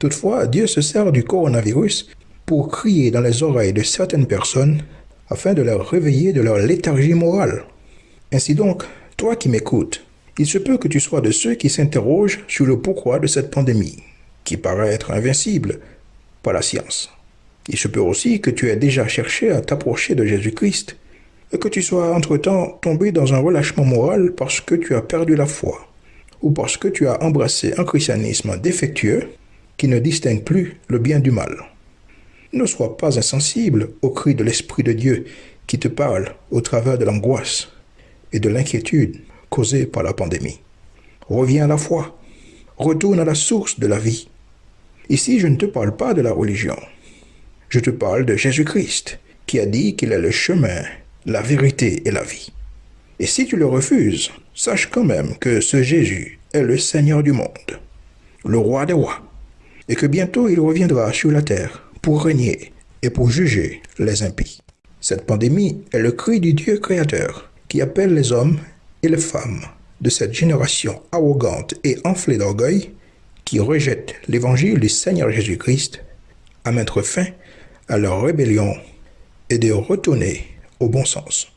Toutefois, Dieu se sert du coronavirus pour crier dans les oreilles de certaines personnes afin de leur réveiller de leur léthargie morale. Ainsi donc, toi qui m'écoutes, il se peut que tu sois de ceux qui s'interrogent sur le pourquoi de cette pandémie, qui paraît être invincible par la science. Il se peut aussi que tu aies déjà cherché à t'approcher de Jésus-Christ et que tu sois entre-temps tombé dans un relâchement moral parce que tu as perdu la foi ou parce que tu as embrassé un christianisme défectueux qui ne distingue plus le bien du mal. Ne sois pas insensible au cri de l'Esprit de Dieu qui te parle au travers de l'angoisse et de l'inquiétude causée par la pandémie. Reviens à la foi. Retourne à la source de la vie. Ici, je ne te parle pas de la religion. Je te parle de Jésus-Christ, qui a dit qu'il est le chemin, la vérité et la vie. Et si tu le refuses, sache quand même que ce Jésus est le Seigneur du monde, le roi des rois, et que bientôt il reviendra sur la terre pour régner et pour juger les impies. Cette pandémie est le cri du Dieu créateur qui appelle les hommes et les femmes de cette génération arrogante et enflée d'orgueil qui rejette l'évangile du Seigneur Jésus-Christ à mettre fin à leur rébellion et de retourner au bon sens.